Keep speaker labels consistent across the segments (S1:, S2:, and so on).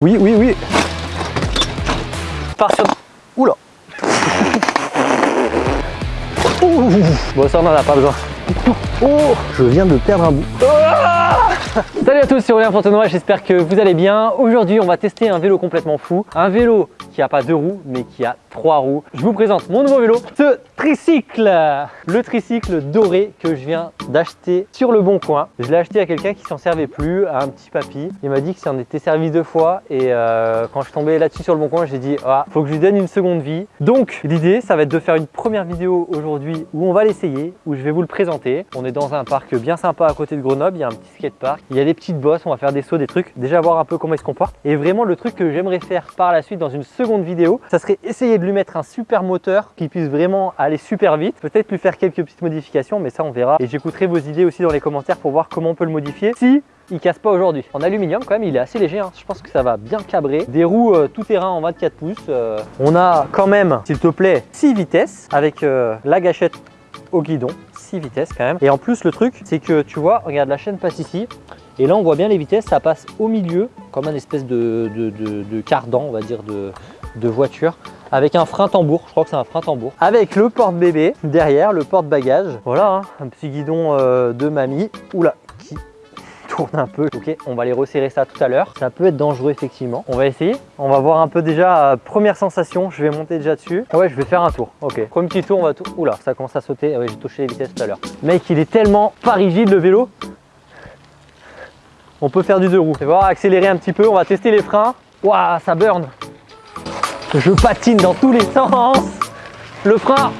S1: Oui, oui, oui. Pars sur... Oula. Ouh. Bon, ça, on en a pas besoin. Oh, je viens de perdre un bout. Ah Salut à tous, c'est Aurélien Fontenoy, j'espère que vous allez bien. Aujourd'hui, on va tester un vélo complètement fou. Un vélo qui a pas deux roues, mais qui a trois roues. Je vous présente mon nouveau vélo, ce tricycle. Le tricycle doré que je viens d'acheter sur le bon coin. Je l'ai acheté à quelqu'un qui s'en servait plus, à un petit papy. Il m'a dit que ça en était servi deux fois et euh, quand je tombais là-dessus sur le bon coin, j'ai dit ah, faut que je lui donne une seconde vie. Donc l'idée, ça va être de faire une première vidéo aujourd'hui où on va l'essayer, où je vais vous le présenter. On est dans un parc bien sympa à côté de Grenoble, il y a un petit skatepark, il y a des petites bosses, on va faire des sauts, des trucs, déjà voir un peu comment il se comporte. Et vraiment le truc que j'aimerais faire par la suite dans une seconde vidéo, ça serait essayer de lui mettre un super moteur qui puisse vraiment aller super vite, peut-être lui faire quelques petites modifications, mais ça on verra. Et j'écouterai vos idées aussi dans les commentaires pour voir comment on peut le modifier. Si il casse pas aujourd'hui. En aluminium quand même, il est assez léger, hein. je pense que ça va bien cabrer. Des roues euh, tout terrain en 24 pouces. Euh. On a quand même, s'il te plaît, 6 vitesses avec euh, la gâchette au guidon, 6 vitesses quand même. Et en plus le truc, c'est que tu vois, regarde la chaîne passe ici. Et là on voit bien les vitesses, ça passe au milieu, comme un espèce de, cardan, on va dire, de voiture avec un frein tambour, je crois que c'est un frein tambour, avec le porte-bébé derrière, le porte-bagage. Voilà, hein, un petit guidon euh, de mamie. Oula, qui tourne un peu. Ok, on va aller resserrer ça tout à l'heure. Ça peut être dangereux effectivement. On va essayer. On va voir un peu déjà, euh, première sensation, je vais monter déjà dessus. Ouais, je vais faire un tour. Ok, premier petit tour, on va tout... Oula, ça commence à sauter. Ouais, j'ai touché les vitesses tout à l'heure. Mec, il est tellement pas rigide le vélo. On peut faire du deux roues. On va voir, accélérer un petit peu, on va tester les freins. Waouh, ça burn je patine dans tous les sens. Le frein.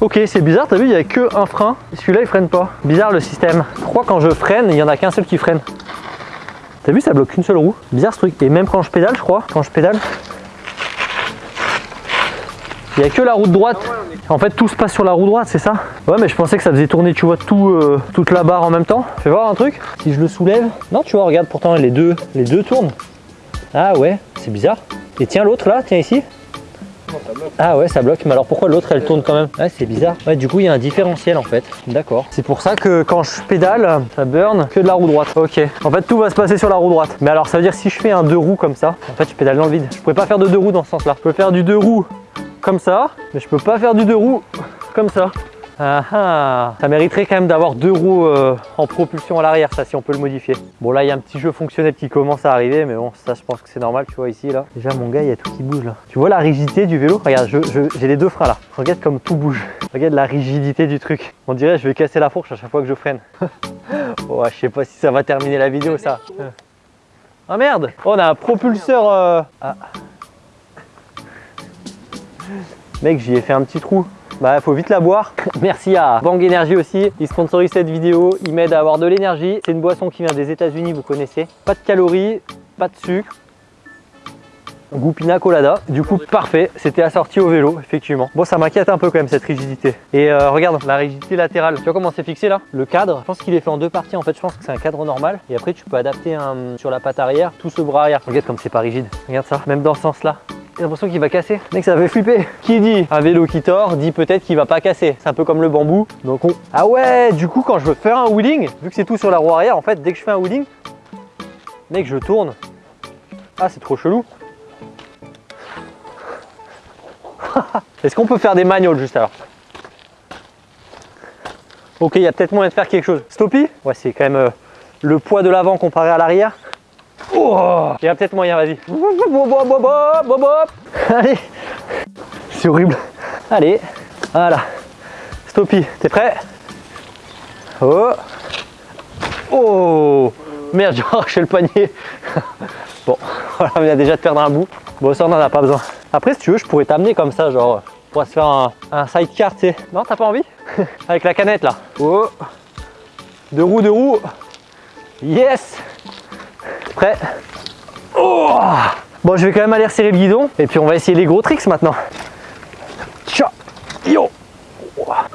S1: Ok, c'est bizarre, t'as vu, il n'y a que un frein. Celui-là, il freine pas. Bizarre le système. Pourquoi quand je freine, il n'y en a qu'un seul qui freine T'as vu, ça bloque qu'une seule roue. Bizarre ce truc. Et même quand je pédale, je crois, quand je pédale, il n'y a que la roue droite. En fait, tout se passe sur la roue droite, c'est ça? Ouais, mais je pensais que ça faisait tourner, tu vois, tout, euh, toute la barre en même temps. Fais voir un truc. Si je le soulève. Non, tu vois, regarde, pourtant, les deux, les deux tournent. Ah ouais, c'est bizarre. Et tiens l'autre là, tiens ici. Ah ouais ça bloque, mais alors pourquoi l'autre elle tourne quand même Ouais c'est bizarre. Ouais du coup il y a un différentiel en fait. D'accord. C'est pour ça que quand je pédale, ça burn que de la roue droite. Ok. En fait tout va se passer sur la roue droite. Mais alors ça veut dire si je fais un deux roues comme ça, en fait je pédale dans le vide. Je pourrais pas faire de deux roues dans ce sens là. Je peux faire du deux roues comme ça, mais je peux pas faire du deux roues comme ça. Ah ah Ça mériterait quand même d'avoir deux roues euh, en propulsion à l'arrière, ça, si on peut le modifier. Bon, là, il y a un petit jeu fonctionnel qui commence à arriver, mais bon, ça, je pense que c'est normal, tu vois, ici, là. Déjà, mon gars, il y a tout qui bouge, là. Tu vois la rigidité du vélo? Regarde, j'ai les deux freins, là. Regarde comme tout bouge. Regarde la rigidité du truc. On dirait je vais casser la fourche à chaque fois que je freine. oh, je sais pas si ça va terminer la vidéo, ça. Ah merde oh, On a un propulseur... Euh, ah. Mec, j'y ai fait un petit trou. Bah faut vite la boire. Merci à Bang Energy aussi, ils sponsorisent cette vidéo, ils m'aident à avoir de l'énergie. C'est une boisson qui vient des états unis vous connaissez. Pas de calories, pas de sucre, goût pina colada. Du coup, parfait. C'était assorti au vélo, effectivement. Bon, ça m'inquiète un peu quand même, cette rigidité. Et euh, regarde, la rigidité latérale. Tu vois comment c'est fixé là? Le cadre, je pense qu'il est fait en deux parties. En fait, je pense que c'est un cadre normal. Et après, tu peux adapter sur la patte arrière tout ce bras arrière. Regarde comme c'est pas rigide. Regarde ça, même dans ce sens-là. J'ai l'impression qu'il va casser. Mec, ça fait flipper. Qui dit un vélo qui tord, dit peut-être qu'il va pas casser. C'est un peu comme le bambou. Donc on... Ah ouais, du coup, quand je veux faire un wheeling, vu que c'est tout sur la roue arrière, en fait, dès que je fais un wheeling, mec, je tourne. Ah, c'est trop chelou. Est-ce qu'on peut faire des magnoles juste alors? Ok, il y a peut-être moyen de faire quelque chose. Stoppy Ouais, c'est quand même euh, le poids de l'avant comparé à l'arrière. Oh Il y a peut-être moyen, vas-y. Allez C'est horrible. Allez, voilà. Stoppy, t'es prêt? Oh Oh Merde, j'ai arraché le panier. bon, voilà, on vient déjà de perdre un bout. Bon, ça, on n'en a pas besoin. Après, si tu veux, je pourrais t'amener comme ça, genre, pour se faire un, un sidecar, tu sais. Non, t'as pas envie? Avec la canette, là. Oh Deux roues, deux roues. Yes Oh Bon, je vais quand même aller resserrer le guidon et puis on va essayer les gros tricks maintenant. Ciao Yo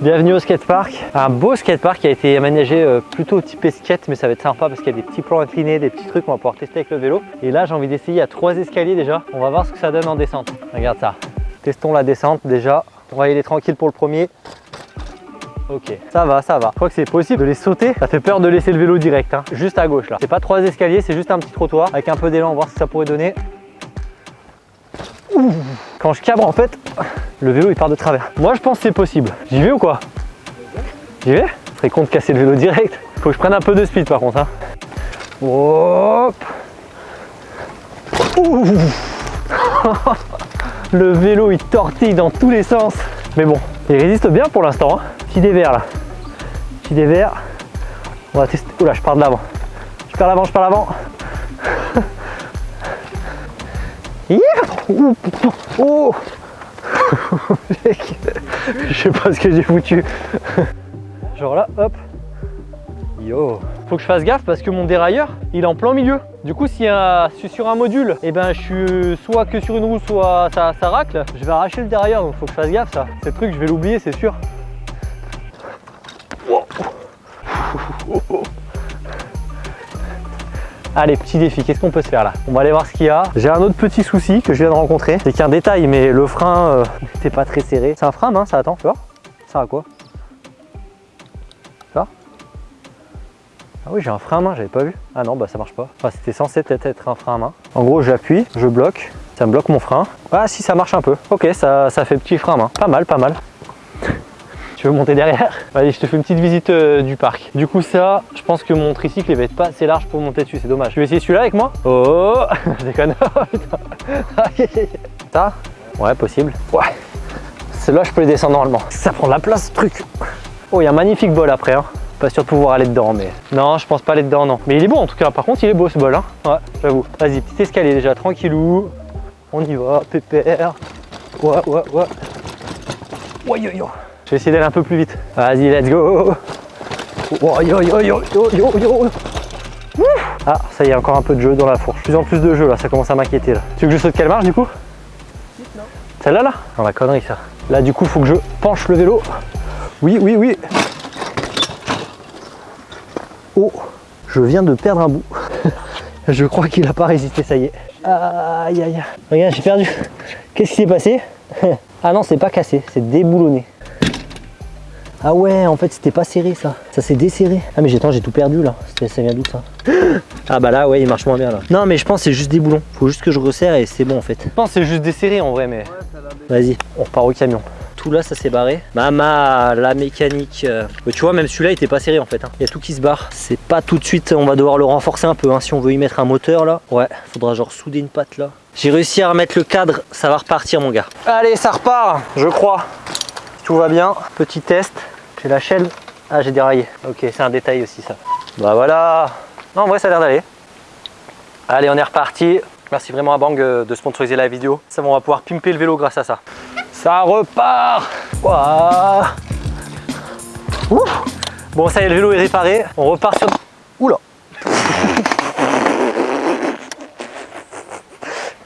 S1: Bienvenue au skatepark. Un beau skatepark qui a été aménagé euh, plutôt type skate, mais ça va être sympa parce qu'il y a des petits plans inclinés, des petits trucs qu'on va pouvoir tester avec le vélo. Et là, j'ai envie d'essayer à trois escaliers déjà. On va voir ce que ça donne en descente. Regarde ça. Testons la descente déjà. On va y aller tranquille pour le premier. Ok, ça va, ça va. Je crois que c'est possible de les sauter. Ça fait peur de laisser le vélo direct, hein. juste à gauche là. C'est pas trois escaliers, c'est juste un petit trottoir avec un peu d'élan, voir ce que ça pourrait donner. Quand je cabre en fait, le vélo il part de travers. Moi je pense que c'est possible. J'y vais ou quoi? J'y vais? Serais con de casser le vélo direct. Faut que je prenne un peu de speed par contre. Hein. Hop Le vélo il tortille dans tous les sens. Mais bon, il résiste bien pour l'instant. Hein. Petit dévers là. Petit dévers. On va tester. Oula, je pars de l'avant. Je pars l'avant, je pars l'avant. Oh Je sais pas ce que j'ai foutu. Genre là, hop. Yo Faut que je fasse gaffe parce que mon dérailleur, il est en plein milieu. Du coup, si je suis sur un module, et eh ben je suis soit que sur une roue, soit ça, ça racle, je vais arracher le dérailleur, donc faut que je fasse gaffe ça. Ce truc, je vais l'oublier, c'est sûr. Allez, petit défi, qu'est-ce qu'on peut se faire là? On va aller voir ce qu'il y a. J'ai un autre petit souci que je viens de rencontrer. C'est qu'un détail, mais le frein n'était euh, pas très serré. C'est un frein main, ça attend, tu vois? Ça à quoi? Ça Ah oui, j'ai un frein à main, j'avais pas vu. Ah non, bah ça marche pas. Enfin, c'était censé peut-être être un frein à main. En gros, j'appuie, je bloque, ça me bloque mon frein. Ah si, ça marche un peu. Ok, ça, ça fait petit frein à main. Pas mal, pas mal. Tu veux monter derrière Allez, je te fais une petite visite euh, du parc. Du coup, ça, je pense que mon tricycle il va être pas assez large pour monter dessus, c'est dommage. Tu veux essayer celui-là avec moi? Oh Je déconne. ça? Ouais, possible. Ouais. Celui-là, je peux les descendre normalement. Ça prend de la place, ce truc. Oh, il y a un magnifique bol après. Hein. Pas sûr de pouvoir aller dedans, mais... Non, je pense pas aller dedans, non. Mais il est beau en tout cas. Par contre, il est beau ce bol. Hein. Ouais, j'avoue. Vas-y, petit escalier déjà, tranquillou. On y va, pépère. Ouais, ouais, ouais. Ouais, yo, yo. Je vais essayer d'aller un peu plus vite. Vas-y, let's go oh, yo, yo, yo, yo, yo, Ah, ça y est, encore un peu de jeu dans la fourche. Plus en plus de jeu là, ça commence à m'inquiéter là. Tu veux que je saute quelle marche du coup? Celle-là là? Non, la connerie ça. Là du coup, faut que je penche le vélo. Oui, oui, oui. Oh, je viens de perdre un bout. je crois qu'il a pas résisté, ça y est. Aïe, aïe, Regarde, j'ai perdu. Qu'est-ce qui s'est passé? Ah non, c'est pas cassé, c'est déboulonné. Ah ouais, en fait, c'était pas serré ça. Ça s'est desserré. Ah mais j'ai j'ai tout perdu là. Ça vient d'où ça Ah bah là, ouais, il marche moins bien là. Non mais je pense c'est juste des boulons. Faut juste que je resserre et c'est bon en fait. Je pense c'est juste desserré en vrai, mais... Vas-y, on repart au camion. Tout là, ça s'est barré. Mama, la mécanique. Euh. tu vois, même celui-là, il était pas serré en fait. Hein. Il y a tout qui se barre. C'est pas tout de suite, on va devoir le renforcer un peu. Hein, si on veut y mettre un moteur là. Ouais, faudra genre souder une patte là. J'ai réussi à remettre le cadre, ça va repartir mon gars. Allez, ça repart, je crois. Tout va bien. Petit test. La chaîne. Ah, j'ai déraillé. Ok, c'est un détail aussi ça. Bah voilà. Non, en vrai, ça a l'air d'aller. Allez, on est reparti. Merci vraiment à Bang euh, de sponsoriser la vidéo. Ça, on va pouvoir pimper le vélo grâce à ça. Ça repart. Bon, ça y est, le vélo est réparé. On repart sur... Oula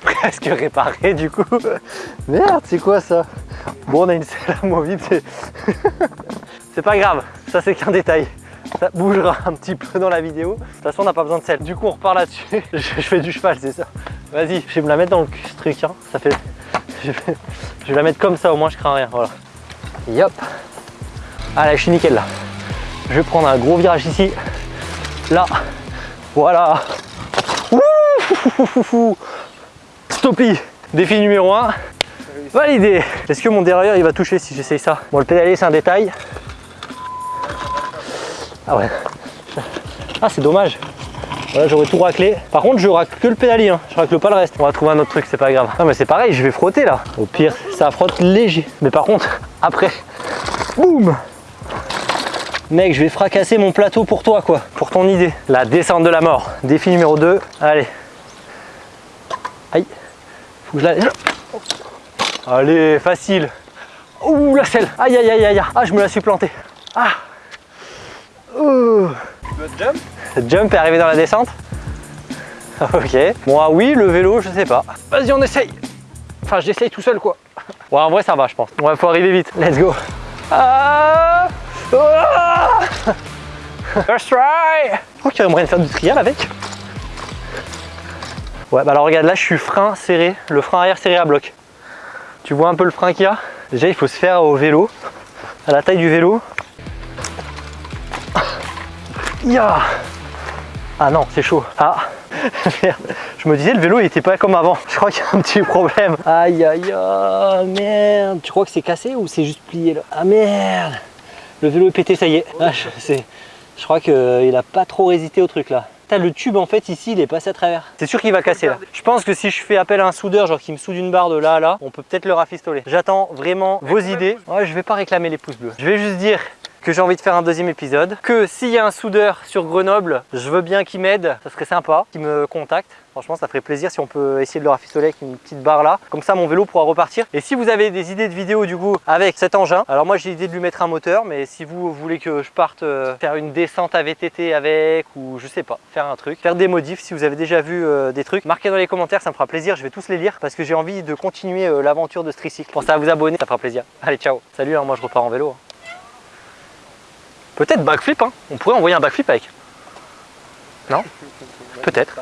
S1: Presque réparé du coup. Merde, c'est quoi ça? Bon, on a une selle amovible. C'est pas grave, ça c'est qu'un détail. Ça bougera un petit peu dans la vidéo. De toute façon, on n'a pas besoin de sel. Du coup, on repart là-dessus. Je, fais du cheval, c'est ça. Vas-y, je vais me la mettre dans le truc. Hein. Ça fait... Je vais... la mettre comme ça, au moins je crains rien. Voilà. Yop. Allez, je suis nickel là. Je vais prendre un gros virage ici. Là. Voilà. Stoppy. Défi numéro 1. Validé. Est-ce que mon dérailleur il va toucher si j'essaye ça? Bon, le pédalier c'est un détail. Ah ouais. Ah c'est dommage. Voilà, j'aurais tout raclé. Par contre, je racle que le pédalier, hein. je racle pas le reste. On va trouver un autre truc, c'est pas grave. Non mais c'est pareil, je vais frotter là. Au pire, ça frotte léger. Mais par contre, après, boum Mec, je vais fracasser mon plateau pour toi, quoi. Pour ton idée. La descente de la mort. Défi numéro 2. Allez. Aïe. Faut que je la... Allez, facile. Ouh, la selle. Aïe, aïe, aïe, aïe. Ah, je me la suis planté. Ah jump? Jump est arrivé dans la descente Ok. Bon, ah oui, le vélo, je sais pas. Vas-y, on essaye. Enfin, j'essaye tout seul, quoi. Ouais, en vrai, ça va, je pense. Ouais, faut arriver vite. Let's go. Ah, ah First try Oh, qu'il y aurait moyen de faire du trial avec. Ouais, bah alors regarde, là, je suis frein serré. Le frein arrière serré à bloc. Tu vois un peu le frein qu'il y a? Déjà, il faut se faire au vélo, à la taille du vélo. Ah non, c'est chaud. Ah Merde. Je me disais, le vélo, il était pas comme avant. Je crois qu'il y a un petit problème. Aïe, aïe, aïe, merde. Tu crois que c'est cassé ou c'est juste plié là? Ah merde Le vélo est pété, ça y est. Ah, je, je crois qu'il a pas trop résisté au truc là. Putain, le tube en fait ici il est passé à travers. C'est sûr qu'il va casser là. Je pense que si je fais appel à un soudeur, genre qui me soude une barre de là à là, on peut peut-être le rafistoler. J'attends vraiment vos idées. Ouais, je vais pas réclamer les pouces bleus. Je vais juste dire que j'ai envie de faire un deuxième épisode, que s'il y a un soudeur sur Grenoble, je veux bien qu'il m'aide, ça serait sympa, qu'il me contacte. Franchement, ça ferait plaisir si on peut essayer de le rafistoler avec une petite barre là. Comme ça, mon vélo pourra repartir. Et si vous avez des idées de vidéos du coup avec cet engin, alors moi j'ai l'idée de lui mettre un moteur, mais si vous voulez que je parte euh, faire une descente à VTT avec ou je sais pas, faire un truc, faire des modifs, si vous avez déjà vu euh, des trucs, marquez dans les commentaires, ça me fera plaisir. Je vais tous les lire parce que j'ai envie de continuer euh, l'aventure de ce tricycle. Pensez à vous abonner, ça fera plaisir. Allez, ciao. Salut, hein, moi je repars en vélo. hein. Peut-être backflip, hein. on pourrait envoyer un backflip avec. Non? Peut-être.